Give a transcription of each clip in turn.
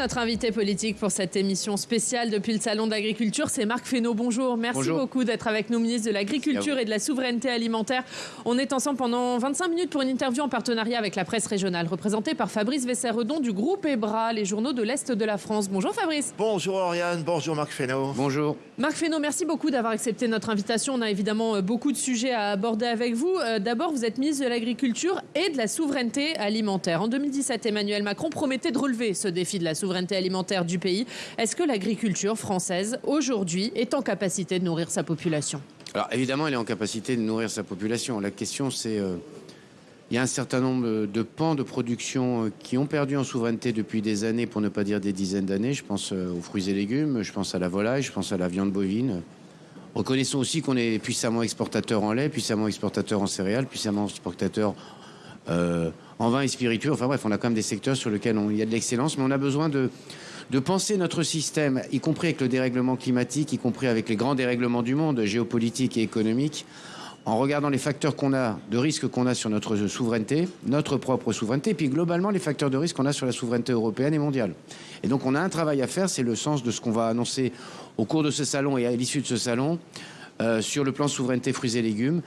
notre invité politique pour cette émission spéciale depuis le Salon d'agriculture, c'est Marc Fesneau. Bonjour, merci beaucoup d'être avec nous, ministre de l'Agriculture et de la Souveraineté alimentaire. On est ensemble pendant 25 minutes pour une interview en partenariat avec la presse régionale, représentée par Fabrice Vesseredon du groupe EBRA, les journaux de l'Est de la France. Bonjour Fabrice. Bonjour Oriane, bonjour Marc Fesneau. Bonjour. Marc Fesneau, merci beaucoup d'avoir accepté notre invitation. On a évidemment euh, beaucoup de sujets à aborder avec vous. Euh, d'abord, vous êtes ministre de l'Agriculture et de la Souveraineté alimentaire. En 2017, Emmanuel Macron promettait de relever ce défi de la souveraineté alimentaire du pays. Est-ce que l'agriculture française, aujourd'hui, est en capacité de nourrir sa population? Alors évidemment, elle est en capacité de nourrir sa population. La question, c'est... Euh, il y a un certain nombre de pans de production euh, qui ont perdu en souveraineté depuis des années, pour ne pas dire des dizaines d'années. Je pense euh, aux fruits et légumes, je pense à la volaille, je pense à la viande bovine. Reconnaissons aussi qu'on est puissamment exportateur en lait, puissamment exportateur en céréales, puissamment exportateur en vin et spiritueux. Enfin bref, on a quand même des secteurs sur lesquels il y a de l'excellence, mais on a besoin de, penser notre système, y compris avec le dérèglement climatique, y compris avec les grands dérèglements du monde, géopolitique et économique, en regardant les facteurs qu'on a, de risque qu'on a sur notre souveraineté, notre propre souveraineté, et puis globalement les facteurs de risque qu'on a sur la souveraineté européenne et mondiale. Et donc on a un travail à faire, c'est le sens de ce qu'on va annoncer au cours de ce salon et à l'issue de ce salon, euh, sur le plan souveraineté fruits et légumes.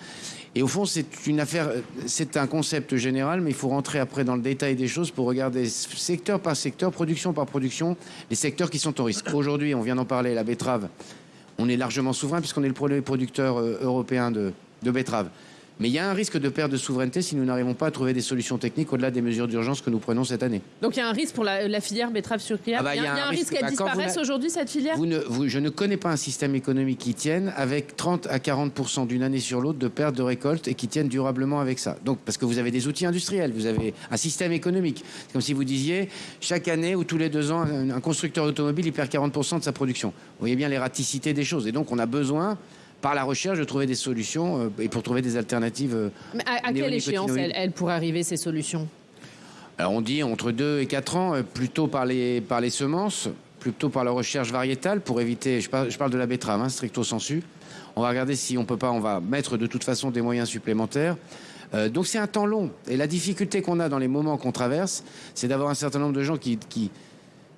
Et au fond, c'est une affaire, c'est un concept général, mais il faut rentrer après dans le détail des choses pour regarder secteur par secteur, production par production, les secteurs qui sont au risque. Aujourd'hui, on vient d'en parler, la betterave, on est largement souverain puisqu'on est le premier producteur euh, européen de, de betterave. Mais il y a un risque de perte de souveraineté si nous n'arrivons pas à trouver des solutions techniques au-delà des mesures d'urgence que nous prenons cette année. Donc il y a un risque pour la, filière betterave sucrière ah bah, il, y a, un, risque, qu'elle bah, disparaisse aujourd'hui, cette filière Je ne connais pas un système économique qui tienne avec 30 à 40% d'une année sur l'autre de perte de récolte et qui tienne durablement avec ça. Donc parce que vous avez des outils industriels, vous avez un système économique. C'est comme si vous disiez chaque année ou tous les deux ans, un, constructeur automobile il perd 40 de sa production. Vous voyez bien l'ératicité des choses. Et donc on a besoin par la recherche de trouver des solutions euh, et pour trouver des alternatives. Euh, Mais à, quelle échéance elle, pourrait arriver ces solutions? Alors on dit entre 2 et 4 ans, euh, plutôt par les, par les semences, plutôt par la recherche variétale pour éviter, je parle, je parle de la betterave, hein, stricto sensu. On va regarder si on peut pas, on va mettre de toute façon des moyens supplémentaires. donc c'est un temps long. Et la difficulté qu'on a dans les moments qu'on traverse, c'est d'avoir un certain nombre de gens qui, qui,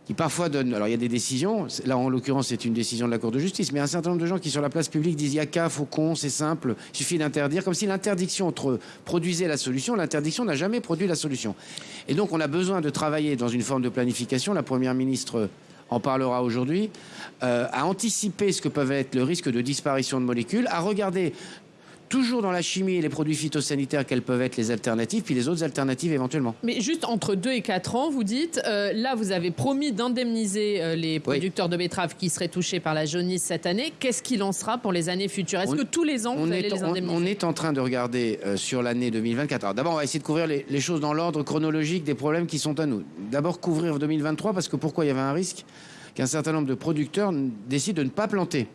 qui parfois donnent. Alors il y a des décisions, là en l'occurrence c'est une décision de la Cour de justice, mais un certain nombre de gens qui sur la place publique disent il y a qu'à, faucon, c'est simple, il suffit d'interdire, comme si l'interdiction produisait la solution, l'interdiction n'a jamais produit la solution. Et donc on a besoin de travailler dans une forme de planification, la Première ministre en parlera aujourd'hui, euh, à anticiper ce que peuvent être le risque de disparition de molécules, à regarder toujours dans la chimie et les produits phytosanitaires, quelles peuvent être les alternatives, puis les autres alternatives éventuellement. Mais juste entre 2 et 4 ans, vous dites, euh, là vous avez promis d'indemniser euh, les producteurs de betteraves qui seraient touchés par la jaunisse cette année. Qu'est-ce qu'il en sera pour les années futures? Est-ce que tous les ans vous allez les indemniser? on, est en train de regarder euh, sur l'année 2024. Alors d'abord on va essayer de couvrir les, les choses dans l'ordre chronologique des problèmes qui sont à nous. D'abord couvrir 2023 parce que pourquoi il y avait un risque qu'un certain nombre de producteurs décident de ne pas planter.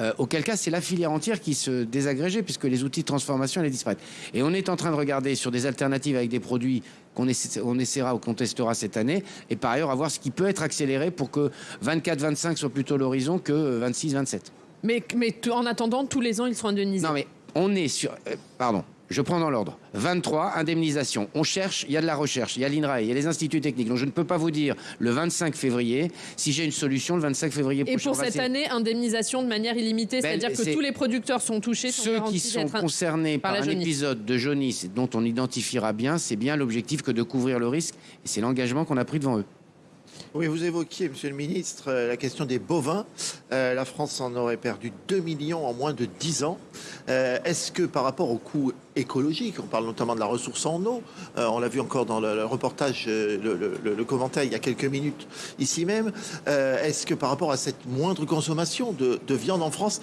Euh, auquel cas c'est la filière entière qui se désagrégeait puisque les outils de transformation allaient disparaître. Et on est en train de regarder sur des alternatives avec des produits qu'on on essaiera ou qu'on testera cette année et par ailleurs à voir ce qui peut être accéléré pour que 24-25 soit plutôt l'horizon que 26-27. Mais, mais en attendant, tous les ans, ils seront indemnisés. Non, mais on est sur... Euh, pardon. Je prends dans l'ordre. 23, indemnisation. On cherche, il y a de la recherche, il y a l'INRAE, il y a les instituts techniques. Donc je ne peux pas vous dire le 25 février si j'ai une solution le 25 février prochain. Et pour cette année, indemnisation de manière illimitée, ben, c'est-à-dire que tous les producteurs sont touchés. Ceux qui sont concernés par, un épisode de jaunisse dont on identifiera bien, c'est bien l'objectif que de couvrir le risque. Et c'est l'engagement qu'on a pris devant eux. Oui, vous évoquiez, Monsieur le Ministre, euh, la question des bovins. Euh, la France en aurait perdu 2 millions en moins de 10 ans. Euh, est-ce que par rapport au coût écologique, on parle notamment de la ressource en eau, on l'a vu encore dans le, reportage, le, commentaire il y a quelques minutes ici même, est-ce que par rapport à cette moindre consommation de, viande en France,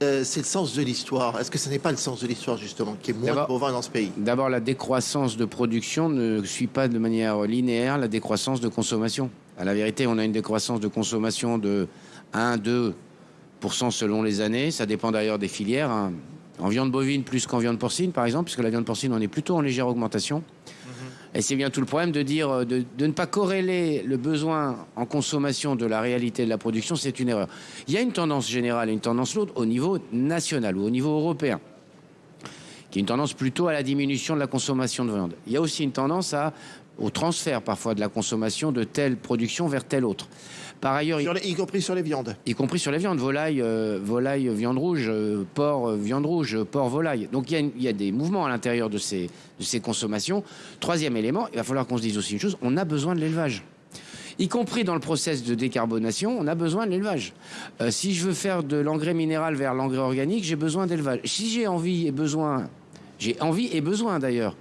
c'est le sens de l'histoire? Est-ce que ce n'est pas le sens de l'histoire, justement, qui est moins de bovins dans ce pays? D'abord, la décroissance de production ne suit pas de manière linéaire la décroissance de consommation. À la vérité, on a une décroissance de consommation de 1-2% selon les années. Ça dépend d'ailleurs des filières. Hein. En viande bovine plus qu'en viande porcine, par exemple, puisque la viande porcine, on est plutôt en légère augmentation. Mm-hmm. Et c'est bien tout le problème de dire euh, de, ne pas corréler le besoin en consommation de la réalité de la production, c'est une erreur. Il y a une tendance générale et une tendance lourde au niveau national ou au niveau européen qui est une tendance plutôt à la diminution de la consommation de viande. Il y a aussi une tendance à, au transfert parfois de la consommation de telle production vers telle autre. Par ailleurs, y compris sur les viandes. Y compris sur les viandes, volaille, euh, volaille, viande rouge, euh, porc, euh, viande rouge, porc, volaille. Donc il y, y, a des mouvements à l'intérieur de ces, de ces consommations. Troisième élément, il va falloir qu'on se dise aussi une chose, on a besoin de l'élevage y compris dans le process de décarbonation, on a besoin de l'élevage. Euh, si je veux faire de l'engrais minéral vers l'engrais organique, j'ai besoin d'élevage. Si j'ai envie et besoin, j'ai envie et besoin d'ailleurs,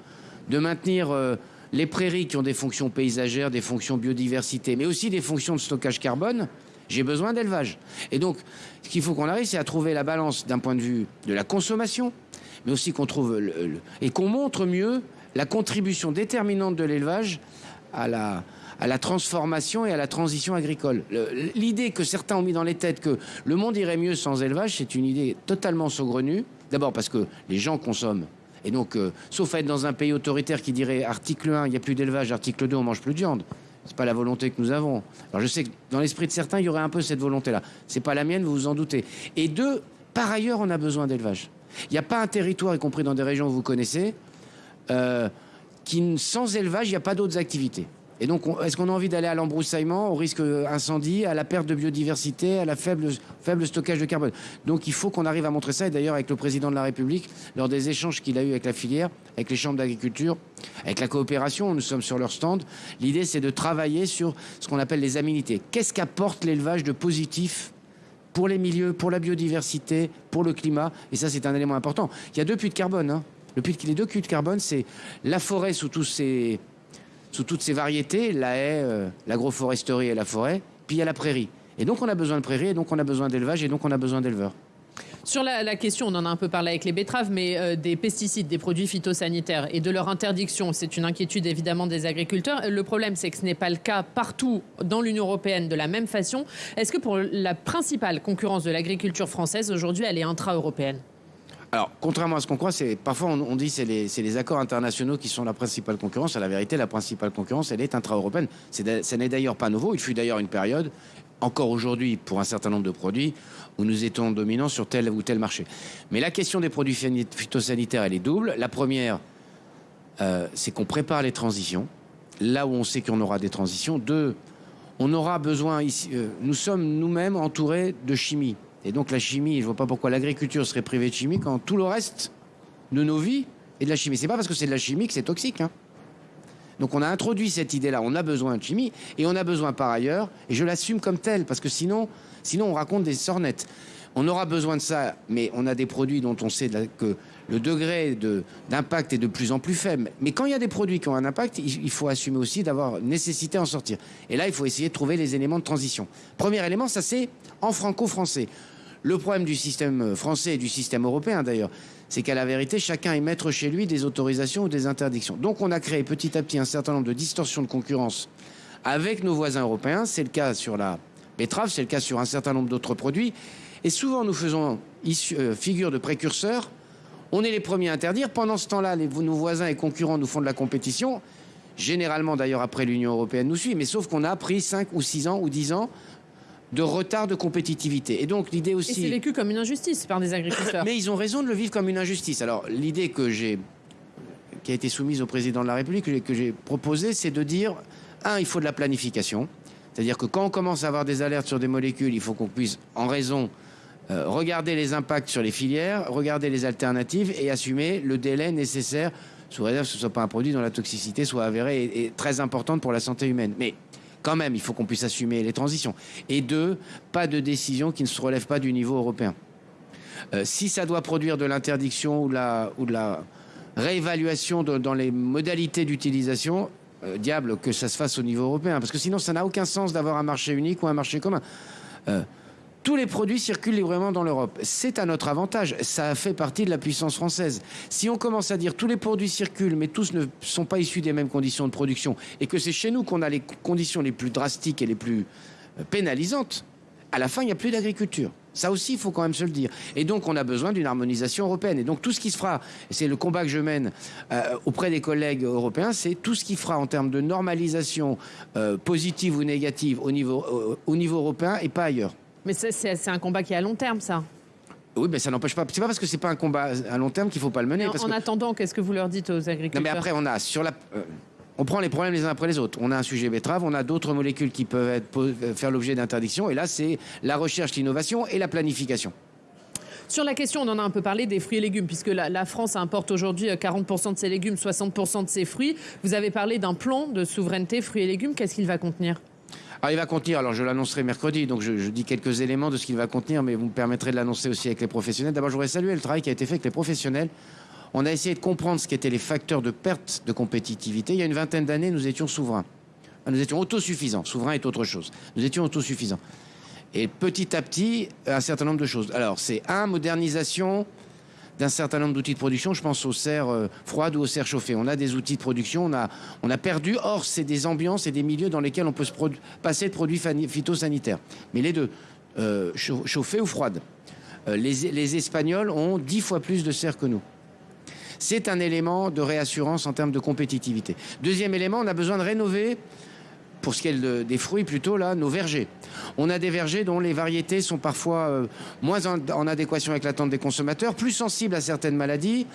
de maintenir euh, les prairies qui ont des fonctions paysagères, des fonctions biodiversité, mais aussi des fonctions de stockage carbone, j'ai besoin d'élevage. Et donc, ce qu'il faut qu'on arrive, c'est à trouver la balance d'un point de vue de la consommation, mais aussi qu'on trouve et qu'on montre mieux la contribution déterminante de l'élevage à la, à la transformation et à la transition agricole. L'idée que certains ont mis dans les têtes que le monde irait mieux sans élevage, c'est une idée totalement saugrenue. D'abord parce que les gens consomment. Et donc, euh, sauf à être dans un pays autoritaire qui dirait article 1, il n'y a plus d'élevage, article 2, on mange plus de viande. C'est pas la volonté que nous avons. Alors je sais que dans l'esprit de certains, il y aurait un peu cette volonté-là. C'est pas la mienne, vous vous en doutez. Et deux, par ailleurs, on a besoin d'élevage. Il n'y a pas un territoire, y compris dans des régions que vous connaissez, euh, qui sans élevage, il n'y a pas d'autres activités. Et donc, est-ce qu'on a envie d'aller à l'embroussaillement, au risque incendie, à la perte de biodiversité, à la faible, faible stockage de carbone? Donc, il faut qu'on arrive à montrer ça. Et d'ailleurs, avec le président de la République, lors des échanges qu'il a eu avec la filière, avec les chambres d'agriculture, avec la coopération, nous sommes sur leur stand. L'idée, c'est de travailler sur ce qu'on appelle les aminités. Qu'est-ce qu'apporte l'élevage de positif pour les milieux, pour la biodiversité, pour le climat? Et ça, c'est un élément important. Il y a deux puits de carbone. Hein. Le puits, les deux puits de carbone, c'est la forêt sous tous ses sous toutes ces variétés, la haie, euh, l'agroforesterie et la forêt, puis il y a la prairie. Et donc on a besoin de prairie, et donc on a besoin d'élevage, et donc on a besoin d'éleveurs. Sur la, question, on en a un peu parlé avec les betteraves, mais euh, des pesticides, des produits phytosanitaires et de leur interdiction, c'est une inquiétude évidemment des agriculteurs. Le problème, c'est que ce n'est pas le cas partout dans l'Union européenne de la même façon. Est-ce que pour la principale concurrence de l'agriculture française aujourd'hui, elle est intra-européenne? Alors, contrairement à ce qu'on croit, parfois on, dit c'est les, accords internationaux qui sont la principale concurrence. À la vérité, la principale concurrence, elle est intra-européenne. Ce n'est d'ailleurs pas nouveau. Il fut d'ailleurs une période, encore aujourd'hui, pour un certain nombre de produits, où nous étions dominants sur tel ou tel marché. Mais la question des produits phytosanitaires, elle est double. La première, euh, c'est qu'on prépare les transitions, là où on sait qu'on aura des transitions. Deux, on aura besoin ici. Euh, nous sommes nous-mêmes entourés de chimie. Et donc la chimie, je ne vois pas pourquoi l'agriculture serait privée de chimie quand tout le reste de nos vies est de la chimie. C'est pas parce que c'est de la chimie que c'est toxique. Hein. Donc on a introduit cette idée-là, on a besoin de chimie et on a besoin par ailleurs, et je l'assume comme tel, parce que sinon, sinon on raconte des sornettes. On aura besoin de ça, mais on a des produits dont on sait que le degré d'impact est de plus en plus faible. Mais quand il y a des produits qui ont un impact, il, faut assumer aussi d'avoir nécessité en sortir. Et là, il faut essayer de trouver les éléments de transition. Premier élément, ça c'est en franco-français. Le problème du système français et du système européen d'ailleurs, c'est qu'à la vérité, chacun est maître chez lui des autorisations ou des interdictions. Donc on a créé petit à petit un certain nombre de distorsions de concurrence avec nos voisins européens. C'est le cas sur la betterave, c'est le cas sur un certain nombre d'autres produits. Et souvent, nous faisons euh, figure de précurseurs. On est les premiers à interdire. Pendant ce temps-là, nos voisins et concurrents nous font de la compétition. Généralement, d'ailleurs, après l'Union européenne nous suit. Mais sauf qu'on a pris 5 ou 6 ans ou 10 ans de retard de compétitivité. Et donc l'idée aussi. Et c'est vécu comme une injustice par des agriculteurs. Mais ils ont raison de le vivre comme une injustice. Alors l'idée que j'ai, qui a été soumise au président de la République, que j'ai proposée, c'est de dire un, il faut de la planification. C'est-à-dire que quand on commence à avoir des alertes sur des molécules, il faut qu'on puisse, en raison, euh, regarder les impacts sur les filières, regarder les alternatives et assumer le délai nécessaire, sous réserve que ce ne soit pas un produit dont la toxicité soit avérée et, et très importante pour la santé humaine. Mais quand même, il faut qu'on puisse assumer les transitions. Et deux, pas de décision qui ne se relève pas du niveau européen. Euh, si ça doit produire de l'interdiction ou, de la réévaluation dans les modalités d'utilisation, euh, diable que ça se fasse au niveau européen, parce que sinon ça n'a aucun sens d'avoir un marché unique ou un marché commun. Euh, tous les produits circulent librement dans l'Europe. C'est à notre avantage. Ça fait partie de la puissance française. Si on commence à dire tous les produits circulent, mais tous ne sont pas issus des mêmes conditions de production, et que c'est chez nous qu'on a les conditions les plus drastiques et les plus euh, pénalisantes, à la fin, il n'y a plus d'agriculture. Ça aussi, il faut quand même se le dire. Et donc, on a besoin d'une harmonisation européenne. Et donc, tout ce qui se fera, c'est le combat que je mène euh, auprès des collègues européens, c'est tout ce qui fera en termes de normalisation euh, positive ou négative au niveau, au niveau européen et pas ailleurs. Mais c'est un combat qui est à long terme, ça. Oui, mais ça n'empêche pas. C'est pas parce que c'est pas un combat à long terme qu'il faut pas le mener. En, parce en que- attendant, qu'est-ce que vous leur dites aux agriculteurs Non, mais après, on a sur la. euh, on prend les problèmes les uns après les autres. On a un sujet betterave, on a d'autres molécules qui peuvent être, euh, faire l'objet d'interdiction. Et là, c'est la recherche, l'innovation et la planification. Sur la question, on en a un peu parlé des fruits et légumes, puisque la, la France importe aujourd'hui euh, 40% de ses légumes, 60% de ses fruits. Vous avez parlé d'un plan de souveraineté fruits et légumes. Qu'est-ce qu'il va contenir? Alors, il va contenir, alors je l'annoncerai mercredi, donc je, je dis quelques éléments de ce qu'il va contenir, mais vous me permettrez de l'annoncer aussi avec les professionnels. D'abord, je voudrais saluer le travail qui a été fait avec les professionnels. On a essayé de comprendre ce qu'étaient les facteurs de perte de compétitivité. Il y a une vingtaine d'années, nous étions souverains. Nous étions autosuffisants. Souverain est autre chose. Nous étions autosuffisants. Et petit à petit, un certain nombre de choses. Alors, c'est un, modernisation d'un certain nombre d'outils de production. Je pense aux serres euh, froides ou aux serres chauffées. On a des outils de production, on a, perdu. Or, c'est des ambiances et des milieux dans lesquels on peut se passer de produits phytosanitaires. Mais les deux, euh, ou froides. Euh, les, Espagnols ont dix fois plus de serres que nous. C'est un élément de réassurance en termes de compétitivité. Deuxième élément, on a besoin de rénover pour ce qui est de- des fruits plutôt là, nos vergers. On a des vergers dont les variétés sont parfois euh, moins en, adéquation avec l'attente des consommateurs, plus sensibles à certaines maladies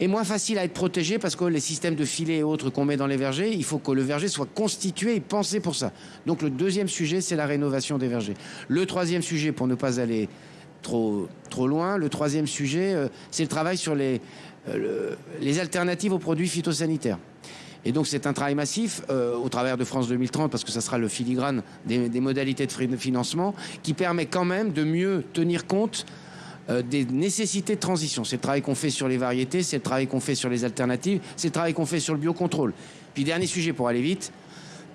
et moins faciles à être protégés parce que les systèmes de filets et autres qu'on met dans les vergers, il faut que le verger soit constitué et pensé pour ça. Donc le deuxième sujet, c'est la rénovation des vergers. Le troisième sujet, pour ne pas aller trop, loin, le troisième sujet, euh, c'est le travail sur les, euh, alternatives aux produits phytosanitaires. Et donc c'est un travail massif euh, au travers de France 2030, parce que ça sera le filigrane des, modalités de financement, qui permet quand même de mieux tenir compte euh, des nécessités de transition. C'est le travail qu'on fait sur les variétés, c'est le travail qu'on fait sur les alternatives, c'est le travail qu'on fait sur le biocontrôle. Puis dernier sujet pour aller vite,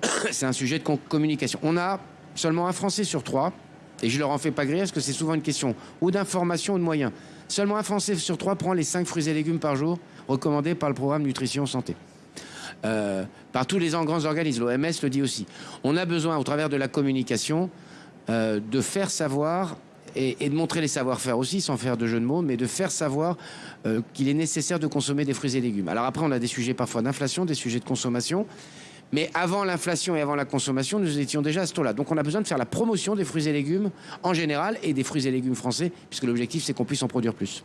c'est un sujet de communication. On a seulement un Français sur trois, et je leur en fais pas griller parce que c'est souvent une question ou d'information ou de moyens. Seulement un Français sur trois prend les 5 fruits et légumes par jour recommandés par le programme Nutrition Santé. Euh, par tous les grands organismes, l'OMS le dit aussi. On a besoin, au travers de la communication, euh, de faire savoir et, de montrer les savoir-faire aussi, sans faire de jeu de mots, mais de faire savoir euh, qu'il est nécessaire de consommer des fruits et légumes. Alors après, on a des sujets parfois d'inflation, des sujets de consommation. Mais avant l'inflation et avant la consommation, nous étions déjà à ce taux-là. Donc on a besoin de faire la promotion des fruits et légumes en général et des fruits et légumes français, puisque l'objectif c'est qu'on puisse en produire plus.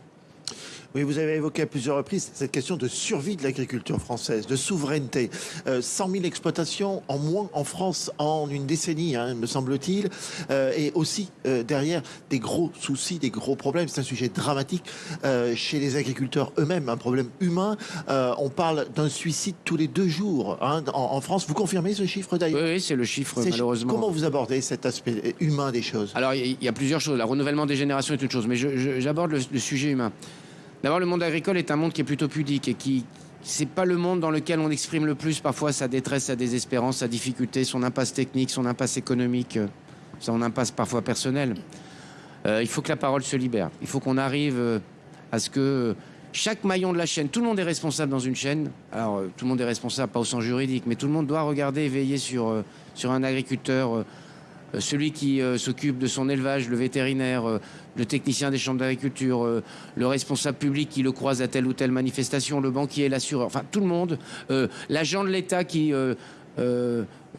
Oui, vous avez évoqué à plusieurs reprises cette question de survie de l'agriculture française, de souveraineté. Euh, 100 000 exploitations en moins en France en une décennie, hein, me semble-t-il, Euh, et aussi euh, derrière des gros soucis, des gros problèmes. C'est un sujet dramatique euh, chez les agriculteurs eux-mêmes, un problème humain. On parle d'un suicide tous les deux jours hein, en, en France. Vous confirmez ce chiffre d'ailleurs? Oui c'est le chiffre malheureusement. Comment vous abordez cet aspect humain des choses? Alors, il y, a plusieurs choses. Le renouvellement des générations est une chose, mais j'aborde le, le sujet humain. D'abord, le monde agricole est un monde qui est plutôt pudique et qui. C'est pas le monde dans lequel on exprime le plus parfois sa détresse, sa désespérance, sa difficulté, son impasse technique, son impasse économique, euh, son impasse parfois personnelle. Euh, il faut que la parole se libère. Il faut qu'on arrive euh, à ce que chaque maillon de la chaîne, tout le monde est responsable dans une chaîne. Alors, tout le monde est responsable, pas au sens juridique, mais tout le monde doit regarder veiller sur, sur un agriculteur. Euh, celui qui euh, s'occupe de son élevage, le vétérinaire, euh, le technicien des chambres d'agriculture, le responsable public qui le croise à telle ou telle manifestation, le banquier, l'assureur, enfin tout le monde, l'agent de l'État qui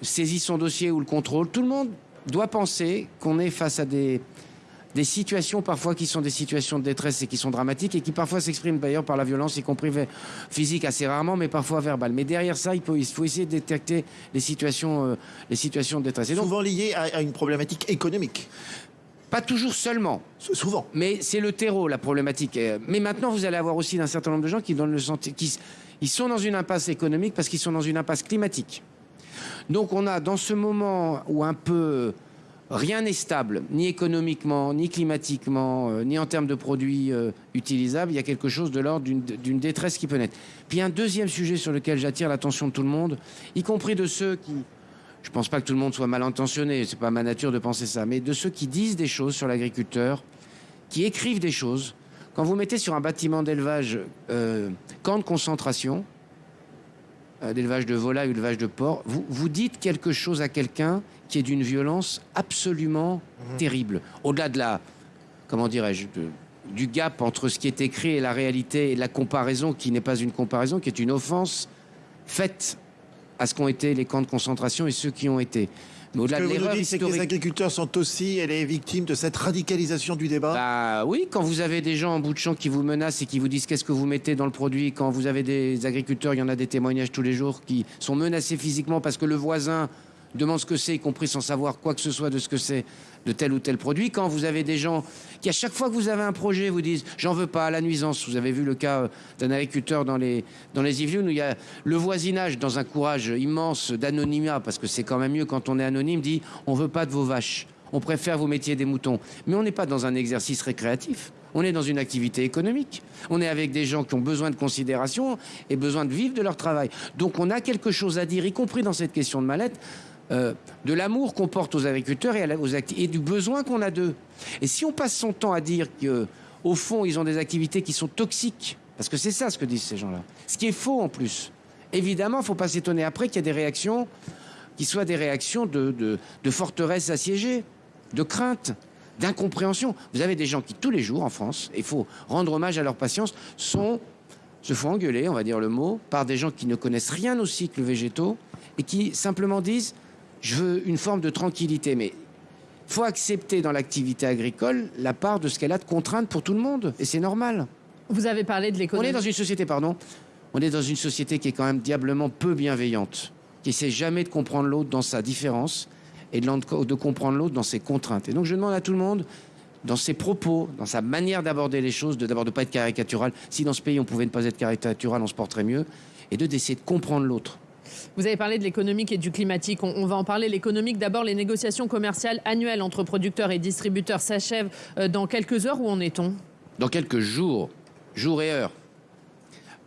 saisit son dossier ou le contrôle, tout le monde doit penser qu'on est face à des, des situations parfois qui sont des situations de détresse et qui sont dramatiques et qui parfois s'expriment d'ailleurs par la violence, y compris physique assez rarement, mais parfois verbale. Mais derrière ça, il, faut essayer de détecter les situations, euh, les situations de détresse. Et donc, Souvent lié à, à une problématique économique. pas toujours seulement, Souvent. mais c'est le terreau la problématique. Euh, Mais maintenant, vous allez avoir aussi un certain nombre de gens qui donnent le senti- qui s- ils sont dans une impasse économique parce qu'ils sont dans une impasse climatique. Donc on a dans ce moment où un peu rien n'est stable, ni économiquement, ni climatiquement, euh, ni en termes de produits euh, utilisables, il y a quelque chose de l'ordre d'une- détresse qui peut naître. Puis un deuxième sujet sur lequel j'attire l'attention de tout le monde, y compris de ceux qui je pense pas que tout le monde soit mal intentionné, c'est pas ma nature de penser ça, mais de ceux qui disent des choses sur l'agriculteur, qui écrivent des choses. Quand vous mettez sur un bâtiment d'élevage euh, camp de concentration, euh, d'élevage de volailles ou d'élevage de porc, vous, vous dites quelque chose à quelqu'un qui est d'une violence absolument terrible. Au-delà de la, comment dirais-je, du gap entre ce qui est écrit et la réalité et la comparaison qui n'est pas une comparaison, qui est une offense faite à ce qu'ont été les camps de concentration et ceux qui ont été. Mais au-delà de l'erreur que les agriculteurs sont aussi les victimes de cette radicalisation du débat. Bah oui, quand vous avez des gens en bout de champ qui vous menacent et qui vous disent qu'est-ce que vous mettez dans le produit, quand vous avez des agriculteurs, il y en a des témoignages tous les jours qui sont menacés physiquement parce que le voisin demande ce que c'est, y compris sans savoir quoi que ce soit de ce que c'est de tel ou tel produit. Quand vous avez des gens qui, à chaque fois que vous avez un projet, vous disent j'en veux pas, la nuisance. Vous avez vu le cas euh, d'un agriculteur dans les, dans les Yvelines où il y a le voisinage, dans un courage immense d'anonymat, parce que c'est quand même mieux quand on est anonyme, dit on veut pas de vos vaches. On préfère vous mettiez des moutons. Mais on n'est pas dans un exercice récréatif. On est dans une activité économique. On est avec des gens qui ont besoin de considération et besoin de vivre de leur travail. Donc on a quelque chose à dire, y compris dans cette question de mallette. Euh, de l'amour qu'on porte aux agriculteurs et, et du besoin qu'on a d'eux. Et si on passe son temps à dire qu'au fond, ils ont des activités qui sont toxiques, parce que c'est ça ce que disent ces gens-là, ce qui est faux en plus. Évidemment, il ne faut pas s'étonner après qu'il y ait des réactions qui soient des réactions de, de, de forteresse assiégée, de crainte, d'incompréhension. Vous avez des gens qui, tous les jours en France, il faut rendre hommage à leur patience, sont, se font engueuler, on va dire le mot, par des gens qui ne connaissent rien aux cycles végétaux et qui simplement disent je veux une forme de tranquillité, mais il faut accepter dans l'activité agricole la part de ce qu'elle a de contraintes pour tout le monde, et c'est normal. Vous avez parlé de l'économie. On est dans une société, pardon, on est dans une société qui est quand même diablement peu bienveillante, qui essaie jamais de comprendre l'autre dans sa différence et de, de comprendre l'autre dans ses contraintes. Et donc je demande à tout le monde, dans ses propos, dans sa manière d'aborder les choses, de d'abord de pas être caricatural. Si dans ce pays on pouvait ne pas être caricatural, on se porterait mieux, et de d'essayer de comprendre l'autre. Vous avez parlé de l'économique et du climatique. On, va en parler. L'économique, d'abord, les négociations commerciales annuelles entre producteurs et distributeurs s'achèvent euh, dans quelques heures. Où en est-on? Dans quelques jours, jours et heures.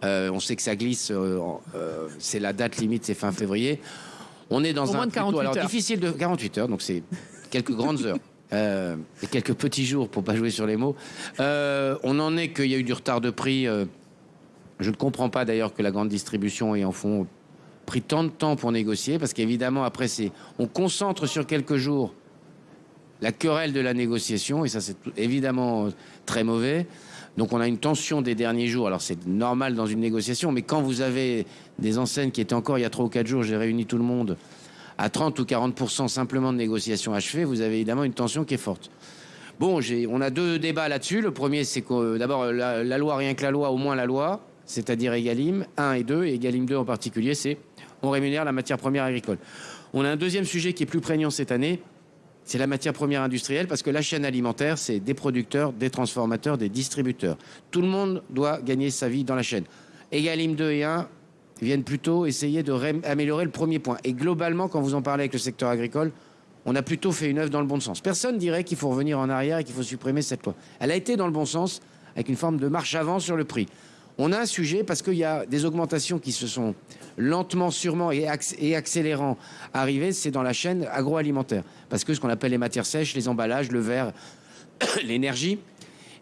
Euh, on sait que ça glisse. Euh, c'est la date limite, c'est fin février. On est dans un moins de 48 alors difficile de 48 heures, donc c'est quelques grandes heures. et quelques petits jours pour pas jouer sur les mots. on en est qu'il y a eu du retard de prix. je ne comprends pas d'ailleurs que la grande distribution ait en fond pris tant de temps pour négocier, parce qu'évidemment, après, on concentre sur quelques jours la querelle de la négociation, et ça, c'est évidemment euh, très mauvais. Donc, on a une tension des derniers jours. Alors, c'est normal dans une négociation, mais quand vous avez des enseignes qui étaient encore il y a trois ou quatre jours, j'ai réuni tout le monde à 30 ou 40% simplement de négociations achevées, vous avez évidemment une tension qui est forte. Bon, on a deux débats là-dessus. Le premier, c'est que euh, d'abord, la, la loi, rien que la loi, au moins la loi, c'est-à-dire Egalim 1 et 2, et Egalim 2 en particulier, c'est on rémunère la matière première agricole. On a un deuxième sujet qui est plus prégnant cette année, c'est la matière première industrielle, parce que la chaîne alimentaire, c'est des producteurs, des transformateurs, des distributeurs. Tout le monde doit gagner sa vie dans la chaîne. Egalim 2 et 1 viennent plutôt essayer d'améliorer le premier point. Et globalement, quand vous en parlez avec le secteur agricole, on a plutôt fait une œuvre dans le bon sens. Personne dirait qu'il faut revenir en arrière et qu'il faut supprimer cette loi. Elle a été dans le bon sens, avec une forme de marche avant sur le prix on a un sujet parce qu'il y a des augmentations qui se sont lentement, sûrement et, accélérant arrivées, c'est dans la chaîne agroalimentaire. Parce que ce qu'on appelle les matières sèches, les emballages, le verre, l'énergie.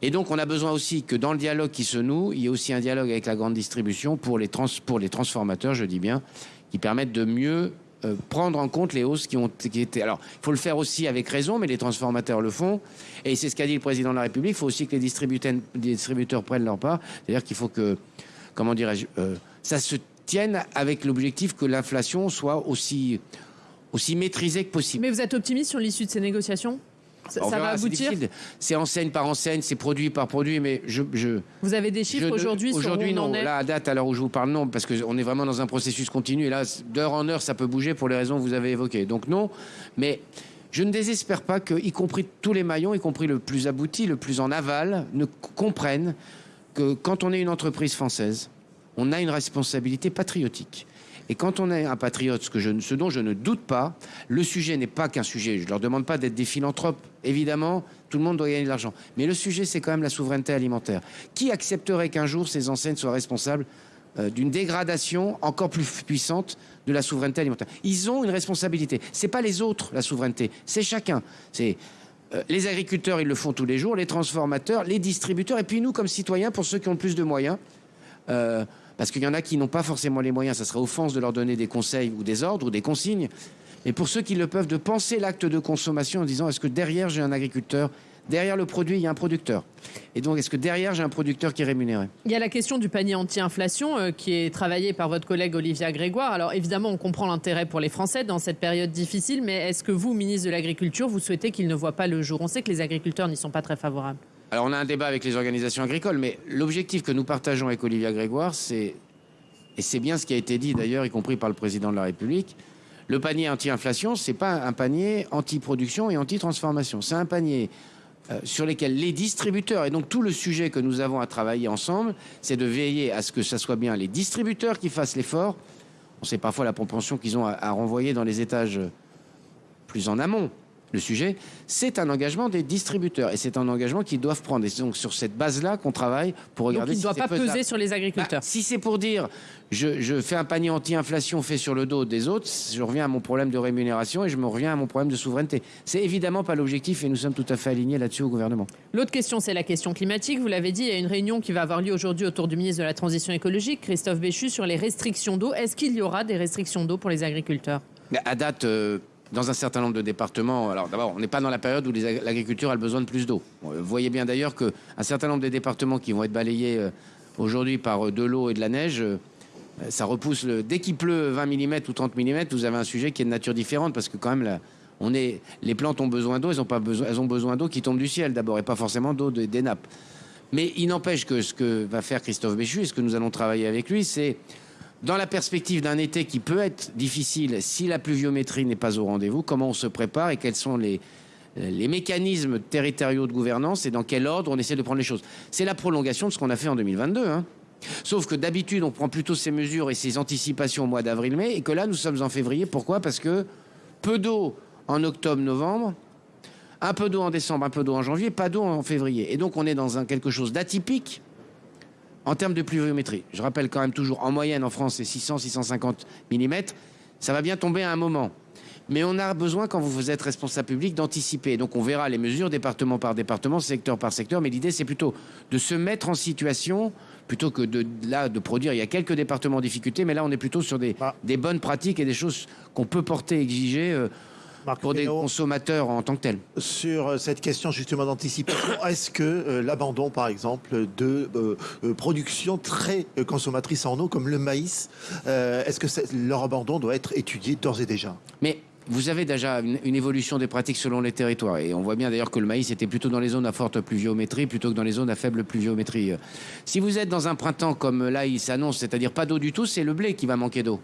Et donc, on a besoin aussi que dans le dialogue qui se noue, il y ait aussi un dialogue avec la grande distribution pour les, pour les transformateurs, je dis bien, qui permettent de mieux euh, prendre en compte les hausses qui ont qui été. Alors, il faut le faire aussi avec raison, mais les transformateurs le font. Et c'est ce qu'a dit le président de la République. Il faut aussi que les distributeurs, prennent leur part. C'est-à-dire qu'il faut que, comment dirais-je, euh, ça se tienne avec l'objectif que l'inflation soit aussi maîtrisée que possible. Mais vous êtes optimiste sur l'issue de ces négociations? Ça, va aboutir C'est enseigne par enseigne, c'est produit par produit, mais je. je vous avez des chiffres aujourd'hui Aujourd'hui, non. Là, à date, à l'heure où je vous parle, non, parce qu'on est vraiment dans un processus continu. Et là, d'heure en heure, ça peut bouger pour les raisons que vous avez évoquées. Donc, non. Mais je ne désespère pas que, y compris tous les maillons, y compris le plus abouti, le plus en aval, ne comprennent que quand on est une entreprise française, on a une responsabilité patriotique. Et quand on est un patriote, ce, ce dont je ne doute pas, le sujet n'est pas qu'un sujet. Je ne leur demande pas d'être des philanthropes. Évidemment, tout le monde doit gagner de l'argent. Mais le sujet, c'est quand même la souveraineté alimentaire. Qui accepterait qu'un jour ces enseignes soient responsables euh, d'une dégradation encore plus puissante de la souveraineté alimentaire? Ils ont une responsabilité. C'est pas les autres la souveraineté, c'est chacun. C'est euh, les agriculteurs, ils le font tous les jours, les transformateurs, les distributeurs, et puis nous, comme citoyens, pour ceux qui ont le plus de moyens. Euh, parce qu'il y en a qui n'ont pas forcément les moyens, ça serait offense de leur donner des conseils ou des ordres ou des consignes. Mais pour ceux qui le peuvent, de penser l'acte de consommation en disant est-ce que derrière j'ai un agriculteur, Derrière le produit, il y a un producteur. Et donc, est-ce que derrière, j'ai un producteur qui est rémunéré? Il y a la question du panier anti-inflation euh, qui est travaillé par votre collègue Olivia Grégoire. Alors évidemment, on comprend l'intérêt pour les Français dans cette période difficile, mais est-ce que vous, ministre de l'Agriculture, vous souhaitez qu'il ne voit pas le jour? On sait que les agriculteurs n'y sont pas très favorables. Alors, on a un débat avec les organisations agricoles, mais l'objectif que nous partageons avec Olivia Grégoire, c'est, et c'est bien ce qui a été dit d'ailleurs, y compris par le président de la République, le panier anti-inflation, c'est pas un panier anti-production et anti-transformation. C'est un panier euh, sur lesquels les distributeurs, et donc tout le sujet que nous avons à travailler ensemble, c'est de veiller à ce que ce soit bien les distributeurs qui fassent l'effort. On sait parfois la propension qu'ils ont à renvoyer dans les étages plus en amont le sujet, c'est un engagement des distributeurs et c'est un engagement qu'ils doivent prendre. Et c'est donc sur cette base-là qu'on travaille pour regarder Donc il ne si doit pas peser sur les agriculteurs. Bah, si c'est pour dire je, je fais un panier anti-inflation fait sur le dos des autres, je reviens à mon problème de rémunération et je me reviens à mon problème de souveraineté. C'est évidemment pas l'objectif et nous sommes tout à fait alignés là-dessus au gouvernement. L'autre question, c'est la question climatique. Vous l'avez dit, il y a une réunion qui va avoir lieu aujourd'hui autour du ministre de la Transition écologique, Christophe Béchu, sur les restrictions d'eau. Est-ce qu'il y aura des restrictions d'eau pour les agriculteurs? À date, euh, dans un certain nombre de départements, alors d'abord, on n'est pas dans la période où l'agriculture a besoin de plus d'eau. Bon, euh, Vous voyez bien d'ailleurs qu'un certain nombre des départements qui vont être balayés euh, aujourd'hui par euh, de l'eau et de la neige, ça repousse le... dès qu'il pleut 20 mm ou 30 mm, vous avez un sujet qui est de nature différente parce que quand même là, on est les plantes ont besoin d'eau, elles ont pas besoin elles ont besoin d'eau qui tombe du ciel d'abord et pas forcément d'eau de- des nappes. Mais il n'empêche que ce que va faire Christophe Béchu et ce que nous allons travailler avec lui, c'est dans la perspective d'un été qui peut être difficile si la pluviométrie n'est pas au rendez-vous, comment on se prépare et quels sont les, les mécanismes territoriaux de gouvernance et dans quel ordre on essaie de prendre les choses? C'est la prolongation de ce qu'on a fait en 2022. hein. Sauf que d'habitude, on prend plutôt ces mesures et ces anticipations au mois d'avril-mai et que là, nous sommes en février. Pourquoi? Parce que peu d'eau en octobre-novembre, un peu d'eau en décembre, un peu d'eau en janvier, pas d'eau en février. Et donc, on est dans quelque chose d'atypique en termes de pluviométrie. Je rappelle quand même toujours, en moyenne en France, c'est 600-650 mm. Ça va bien tomber à un moment. Mais on a besoin, quand vous êtes responsable public, d'anticiper. Donc on verra les mesures département par département, secteur par secteur. Mais l'idée, c'est plutôt de se mettre en situation, plutôt que de là de produire. Il y a quelques départements en difficulté, mais là, on est plutôt sur des, Ah. des bonnes pratiques et des choses qu'on peut porter, exiger euh, Marc pour des consommateurs en tant que tels. sur euh, cette question justement d'anticipation, est-ce que euh, l'abandon, par exemple, de euh, euh, production très consommatrice en eau, comme le maïs, euh, est-ce que leur abandon doit être étudié d'ores et déjà? Mais vous avez déjà une, une évolution des pratiques selon les territoires. Et on voit bien d'ailleurs que le maïs était plutôt dans les zones à forte pluviométrie plutôt que dans les zones à faible pluviométrie. Si vous êtes dans un printemps comme là, il s'annonce, c'est-à-dire pas d'eau du tout, c'est le blé qui va manquer d'eau.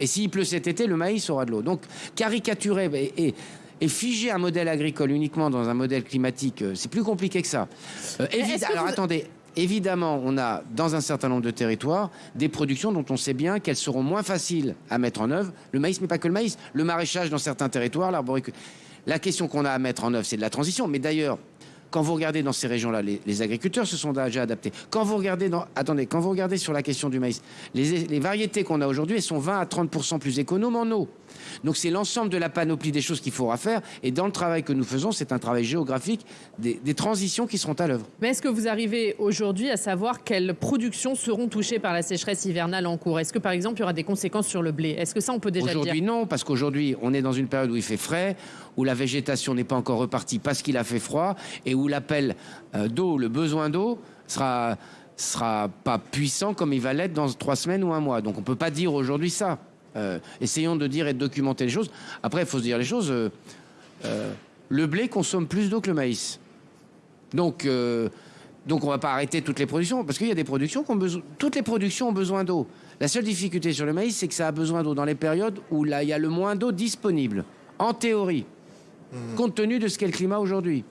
Et s'il pleut cet été, le maïs aura de l'eau. Donc caricaturer et, et- et figer un modèle agricole uniquement dans un modèle climatique, euh, c'est plus compliqué que ça. Euh, Alors vous- attendez. Évidemment, on a dans un certain nombre de territoires des productions dont on sait bien qu'elles seront moins faciles à mettre en œuvre. Le maïs, mais pas que le maïs. Le maraîchage dans certains territoires, l'arboriculture. La question qu'on a à mettre en œuvre, c'est de la transition. Mais d'ailleurs, quand vous regardez dans ces régions-là, les, les agriculteurs se sont déjà adaptés. Quand vous regardez dans, attendez, quand vous regardez sur la question du maïs, les, les variétés qu'on a aujourd'hui, elles sont 20 à 30 plus économes en eau. Donc c'est l'ensemble de la panoplie des choses qu'il faudra faire. Et dans le travail que nous faisons, c'est un travail géographique des, des transitions qui seront à l'œuvre. Mais est-ce que vous arrivez aujourd'hui à savoir quelles productions seront touchées par la sécheresse hivernale en cours? Est-ce que par exemple il y aura des conséquences sur le blé? Est-ce que ça on peut déjà le dire? Aujourd'hui, non, parce qu'aujourd'hui, on est dans une période où il fait frais, où la végétation n'est pas encore repartie parce qu'il a fait froid, et où l'appel euh, d'eau, le besoin d'eau, sera sera pas puissant comme il va l'être dans trois semaines ou un mois. Donc on peut pas dire aujourd'hui ça. Euh, essayons de dire et de documenter les choses. Après, il faut se dire les choses. euh, le blé consomme plus d'eau que le maïs. Donc, donc on va pas arrêter toutes les productions parce qu'il y a des productions qui ont besoin. Toutes les productions ont besoin d'eau. La seule difficulté sur le maïs, c'est que ça a besoin d'eau dans les périodes où là il y a le moins d'eau disponible. En théorie, compte tenu de ce qu'est le climat aujourd'hui.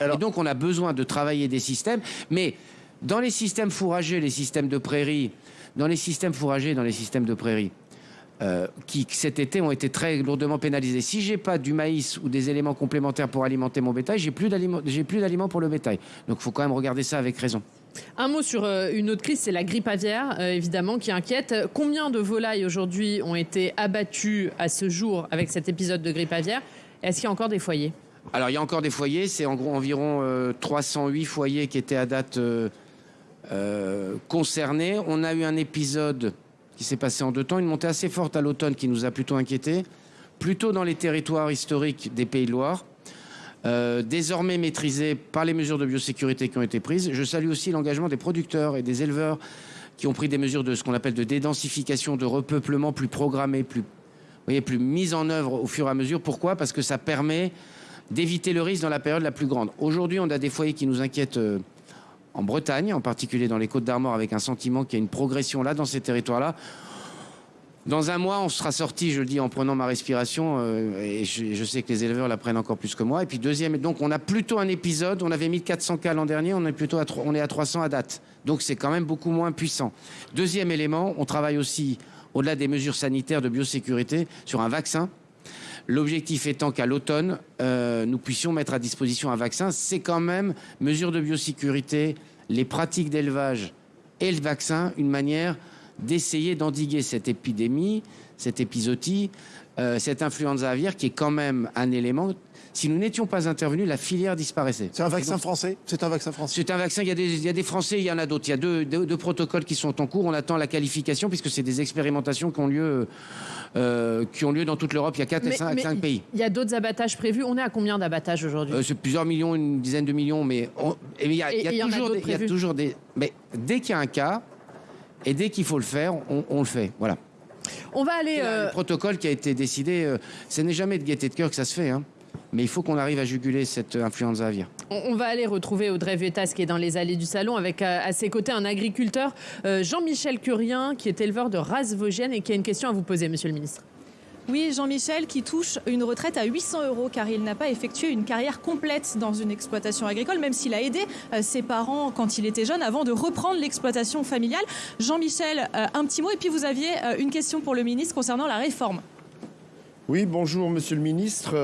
Alors- Et donc on a besoin de travailler des systèmes, mais dans les systèmes fourragers, les systèmes de prairies, dans les systèmes fourragers, dans les systèmes de prairies, euh, qui cet été ont été très lourdement pénalisés. Si j'ai pas du maïs ou des éléments complémentaires pour alimenter mon bétail, j'ai plus d'aliments, j'ai plus d'aliments pour le bétail. Donc il faut quand même regarder ça avec raison. Un mot sur euh, une autre crise, c'est la grippe aviaire, euh, évidemment, qui inquiète. Combien de volailles aujourd'hui ont été abattues à ce jour avec cet épisode de grippe aviaire? Est-ce qu'il y a encore des foyers? Alors il y a encore des foyers, c'est en gros environ euh, 308 foyers qui étaient à date euh, euh, concernés. On a eu un épisode qui s'est passé en deux temps, une montée assez forte à l'automne qui nous a plutôt inquiétés, plutôt dans les territoires historiques des Pays de Loire. euh, désormais maîtrisé par les mesures de biosécurité qui ont été prises. Je salue aussi l'engagement des producteurs et des éleveurs qui ont pris des mesures de ce qu'on appelle de dédensification, de repeuplement plus programmé, plus, voyez, plus mise en œuvre au fur et à mesure. Pourquoi? Parce que ça permet d'éviter le risque dans la période la plus grande. Aujourd'hui, on a des foyers qui nous inquiètent euh, en Bretagne, en particulier dans les Côtes d'Armor, avec un sentiment qu'il y a une progression là, dans ces territoires-là. Dans un mois, on sera sorti, je le dis en prenant ma respiration, euh, et je, sais que les éleveurs la prennent encore plus que moi. Et puis deuxième, donc on a plutôt un épisode, on avait 1400 cas l'an dernier, on est plutôt à, on est à 300 à date. Donc c'est quand même beaucoup moins puissant. Deuxième élément, on travaille aussi, au-delà des mesures sanitaires de biosécurité, sur un vaccin. L'objectif étant qu'à l'automne, euh, nous puissions mettre à disposition un vaccin. C'est quand même, mesures de biosécurité, les pratiques d'élevage et le vaccin, une manière d'essayer d'endiguer cette épidémie, cette épisodie, euh, cette influenza aviaire qui est quand même un élément. Si nous n'étions pas intervenus, la filière disparaissait. C'est un vaccin donc, français? C'est un vaccin français C'est un vaccin, il y, a des, il y a des Français, il y en a d'autres. Il y a deux, deux, deux, protocoles qui sont en cours. On attend la qualification puisque c'est des expérimentations qui ont lieu, euh, qui ont lieu dans toute l'Europe. Il y a 4 et 5, 5 pays. Il y a d'autres abattages prévus. On est à combien d'abattages aujourd'hui? Euh, C'est plusieurs millions, une dizaine de millions. Mais il y a, toujours d'autres des, il y a prévus. toujours des. Mais dès qu'il y a un cas, et dès qu'il faut le faire, on, on le fait. Voilà. On va aller. C'est euh, Le protocole qui a été décidé, euh, ce n'est jamais de gaieté de cœur que ça se fait. hein. Mais il faut qu'on arrive à juguler cette euh, influenza aviaire. On va aller retrouver Audrey Vuettas qui est dans les allées du salon avec euh, à ses côtés un agriculteur, euh, Jean-Michel Curien, qui est éleveur de race vosgienne et qui a une question à vous poser, monsieur le ministre. Oui, Jean-Michel qui touche une retraite à 800 euros car il n'a pas effectué une carrière complète dans une exploitation agricole, même s'il a aidé ses parents quand il était jeune avant de reprendre l'exploitation familiale. Jean-Michel, un petit mot et puis vous aviez une question pour le ministre concernant la réforme. Oui, bonjour Monsieur le Ministre.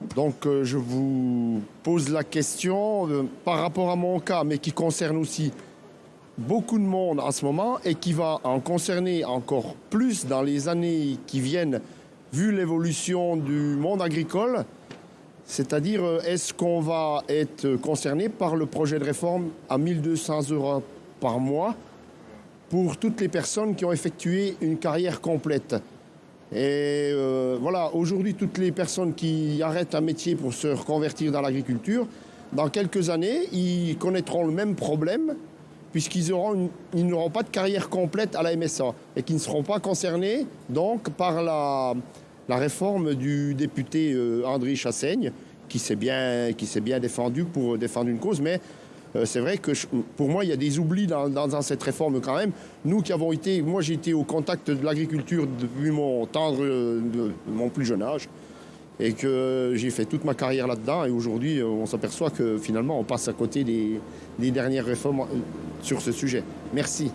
Donc euh, je vous pose la question euh, par rapport à mon cas, mais qui concerne aussi beaucoup de monde en ce moment et qui va en concerner encore plus dans les années qui viennent, vu l'évolution du monde agricole. C'est-à-dire, euh, est-ce qu'on va être concerné par le projet de réforme à 1200 euros par mois pour toutes les personnes qui ont effectué une carrière complète? Et euh, voilà, aujourd'hui, toutes les personnes qui arrêtent un métier pour se reconvertir dans l'agriculture, dans quelques années, ils connaîtront le même problème, puisqu'ils n'auront pas de carrière complète à la MSA et qui ne seront pas concernés donc par la, réforme du député euh, André Chassaigne, qui s'est bien, bien défendu pour défendre une cause, mais c'est vrai que je- pour moi, il y a des oublis dans, dans- dans cette réforme quand même. Nous qui avons été, moi j'ai été au contact de l'agriculture depuis mon tendre, euh, de mon plus jeune âge, et que j'ai fait toute ma carrière là-dedans. Et aujourd'hui, euh, on s'aperçoit que finalement, on passe à côté des, des dernières réformes euh, sur ce sujet. Merci.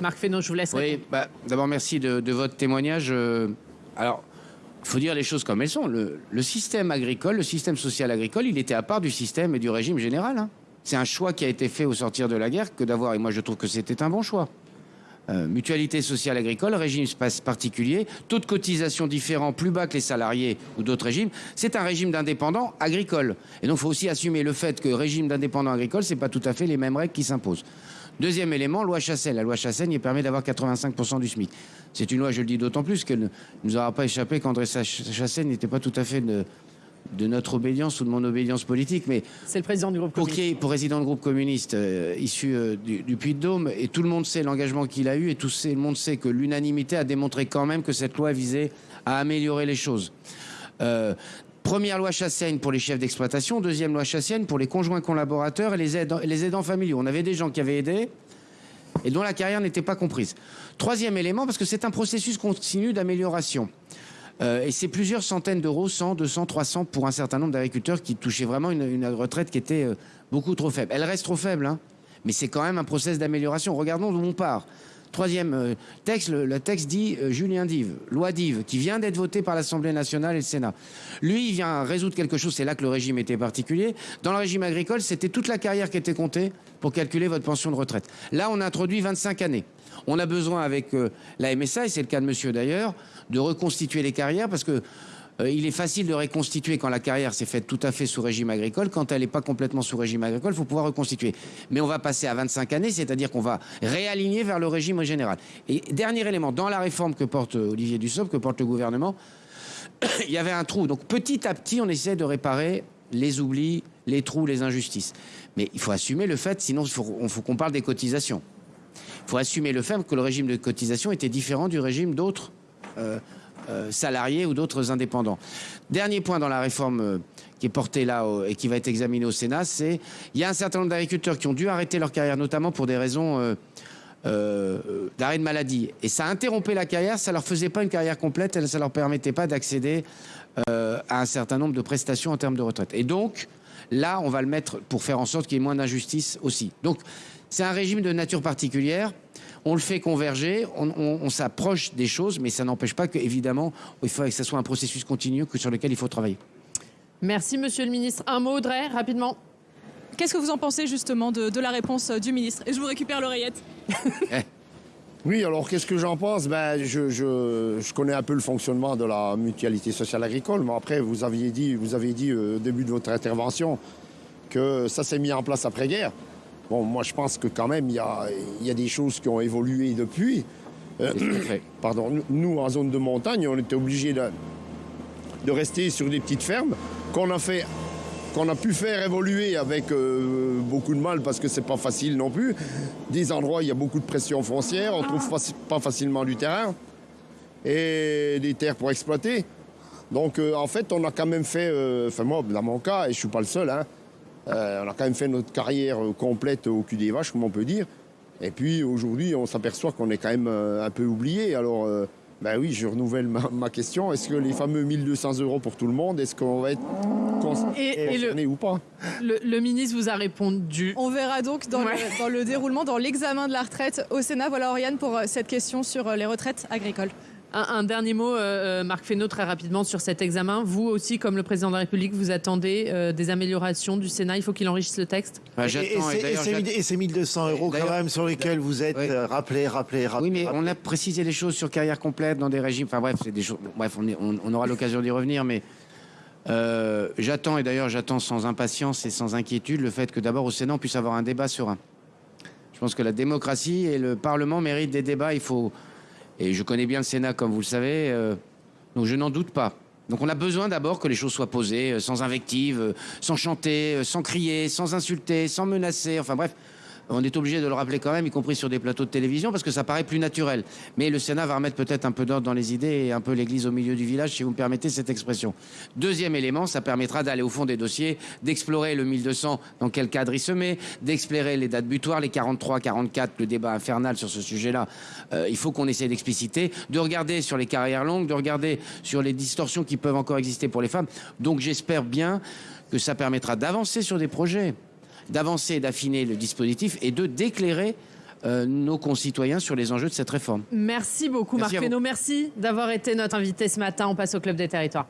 Marc Fesneau, je vous laisse Oui, répondre. bah, d'abord merci de, de votre témoignage. Euh, alors, faut dire les choses comme elles sont. Le, système agricole, le système social agricole, il était à part du système et du régime général. hein. C'est un choix qui a été fait au sortir de la guerre que d'avoir, et moi je trouve que c'était un bon choix. Euh, mutualité sociale agricole, régime particulier, taux de cotisation différent, plus bas que les salariés ou d'autres régimes. C'est un régime d'indépendants agricoles. Et donc, il faut aussi assumer le fait que régime d'indépendants agricoles, c'est pas tout à fait les mêmes règles qui s'imposent. Deuxième élément, loi Chassaigne. La loi Chassaigne il permet d'avoir 85% du SMIC. C'est une loi, je le dis d'autant plus qu'elle ne nous aura pas échappé qu'André Ch- Chassaigne n'était pas tout à fait de, de notre obédience ou de mon obédience politique, mais C'est le président du groupe pour communiste. qui est pour président du groupe communiste euh, issu euh, du, du Puy-de-Dôme, et tout le monde sait l'engagement qu'il a eu, et tout le monde sait que l'unanimité a démontré quand même que cette loi visait à améliorer les choses. Euh, première loi Chassaigne pour les chefs d'exploitation, deuxième loi Chassaigne pour les conjoints collaborateurs et les aidants, familiaux. On avait des gens qui avaient aidé et dont la carrière n'était pas comprise. Troisième élément, parce que c'est un processus continu d'amélioration. Euh, et c'est plusieurs centaines d'euros, 100, 200, 300 pour un certain nombre d'agriculteurs qui touchaient vraiment une, une retraite qui était euh, beaucoup trop faible. Elle reste trop faible, hein, mais c'est quand même un process d'amélioration. Regardons d'où on part. Troisième euh, texte, le, texte dit euh, Julien Dive, loi Dive, qui vient d'être votée par l'Assemblée nationale et le Sénat. Lui, il vient résoudre quelque chose, c'est là que le régime était particulier. Dans le régime agricole, c'était toute la carrière qui était comptée pour calculer votre pension de retraite. Là, on a introduit 25 années. On a besoin avec euh, la MSA, et c'est le cas de monsieur d'ailleurs, de reconstituer les carrières parce que il est facile de reconstituer quand la carrière s'est faite tout à fait sous régime agricole. Quand elle n'est pas complètement sous régime agricole, il faut pouvoir reconstituer. Mais on va passer à 25 années, c'est-à-dire qu'on va réaligner vers le régime général. Et dernier élément, dans la réforme que porte euh, Olivier Dussopt, que porte le gouvernement, il y avait un trou. Donc petit à petit, on essaie de réparer les oublis, les trous, les injustices. Mais il faut assumer le fait, sinon il faut, qu'on parle des cotisations. Il faut assumer le fait que le régime de cotisation était différent du régime d'autres euh, euh, salariés ou d'autres indépendants. Dernier point dans la réforme euh, qui est portée là et qui va être examinée au Sénat, c'est il y a un certain nombre d'agriculteurs qui ont dû arrêter leur carrière, notamment pour des raisons euh, euh, d'arrêt de maladie. Et ça interrompait la carrière, ça leur faisait pas une carrière complète, et ça leur permettait pas d'accéder euh, à un certain nombre de prestations en termes de retraite. Et donc, là, on va le mettre pour faire en sorte qu'il y ait moins d'injustice aussi. Donc, c'est un régime de nature particulière. On le fait converger, on, on- on s'approche des choses, mais ça n'empêche pas que, évidemment, il faut que ce soit un processus continu que sur lequel il faut travailler. Merci, monsieur le ministre. Un mot, Audrey, rapidement. Qu'est-ce que vous en pensez justement de, de la réponse euh, du ministre? Et je vous récupère l'oreillette. Oui, alors qu'est-ce que j'en pense? Ben, je, je- je connais un peu le fonctionnement de la mutualité sociale agricole, mais après, vous aviez dit, vous avez dit euh, au début de votre intervention que ça s'est mis en place après-guerre. Bon, moi, je pense que quand même, il y a, y a des choses qui ont évolué depuis. Euh, pardon, nous- en zone de montagne, on était obligés de, de rester sur des petites fermes qu'on a fait qu'on a pu faire évoluer avec euh, beaucoup de mal parce que c'est pas facile non plus. Des endroits, il y a beaucoup de pression foncière, on trouve faci- pas facilement du terrain et des terres pour exploiter. Donc euh, en fait, on a quand même fait, enfin moi, dans mon cas, et je suis pas le seul, hein, euh, on a quand même fait notre carrière euh, complète au cul des vaches, comme on peut dire. Et puis aujourd'hui, on s'aperçoit qu'on est quand même euh, un peu oublié. Alors, euh, ben oui, je renouvelle ma, ma question. Est-ce que les fameux 1200 euros pour tout le monde, est-ce qu'on va être Et- et le- concerné ou pas? Le, le ministre vous a répondu. On verra donc dans, Ouais. le, dans le déroulement, dans l'examen de la retraite au Sénat. Voilà Oriane pour cette question sur les retraites agricoles. Un, un dernier mot, euh, euh, Marc Fesneau, très rapidement sur cet examen. Vous aussi, comme le président de la République, vous attendez euh, des améliorations du Sénat. Il faut qu'il enrichisse le texte. Enfin, Et- et j'attends, et ces 1200 euros quand même sur lesquels vous êtes Ouais. euh, rappelé, rappelé, rappelé. Oui, mais rappelé. on a précisé les choses sur carrière complète dans des régimes. Enfin bref, c'est des choses. Bref, on, est- on- on aura l'occasion d'y revenir, mais euh, j'attends et d'ailleurs j'attends sans impatience et sans inquiétude le fait que d'abord au Sénat on puisse avoir un débat serein. Je pense que la démocratie et le Parlement méritent des débats. Il faut et je connais bien le Sénat comme vous le savez, euh, donc je n'en doute pas. Donc on a besoin d'abord que les choses soient posées, euh, sans invective, euh, sans chanter, sans crier, sans insulter, sans menacer. Enfin bref, on est obligé de le rappeler quand même, y compris sur des plateaux de télévision, parce que ça paraît plus naturel. Mais le Sénat va remettre peut-être un peu d'ordre dans les idées et un peu l'église au milieu du village, si vous me permettez cette expression. Deuxième élément, ça permettra d'aller au fond des dossiers, d'explorer le 1200, dans quel cadre il se met, d'explorer les dates butoirs, les 43, 44, le débat infernal sur ce sujet-là. Euh, il faut qu'on essaie d'expliciter, de regarder sur les carrières longues, de regarder sur les distorsions qui peuvent encore exister pour les femmes. Donc j'espère bien que ça permettra d'avancer sur des projets d'avancer et d'affiner le dispositif et de d'éclairer euh, nos concitoyens sur les enjeux de cette réforme. Merci beaucoup, Merci Marc. Fesneau. Merci d'avoir été notre invité ce matin. On passe au Club des Territoires.